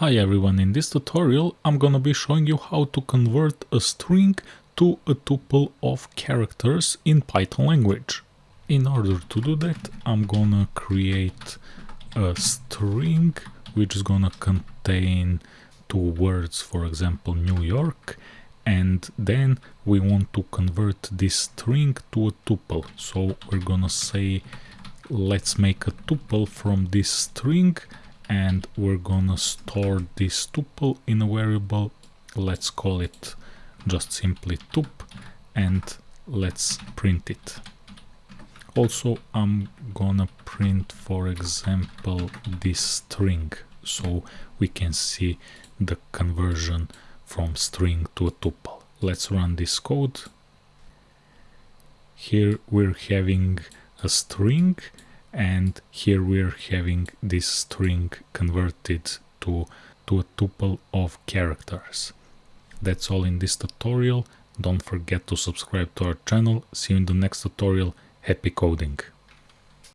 Hi everyone, in this tutorial I'm gonna be showing you how to convert a string to a tuple of characters in Python language. In order to do that I'm gonna create a string which is gonna contain two words, for example New York, and then we want to convert this string to a tuple. So we're gonna say let's make a tuple from this string and we're gonna store this tuple in a variable. Let's call it just simply tup and let's print it. Also I'm gonna print for example this string so we can see the conversion from string to a tuple. Let's run this code. Here we're having a string and here we're having this string converted to, to a tuple of characters. That's all in this tutorial. Don't forget to subscribe to our channel. See you in the next tutorial. Happy coding!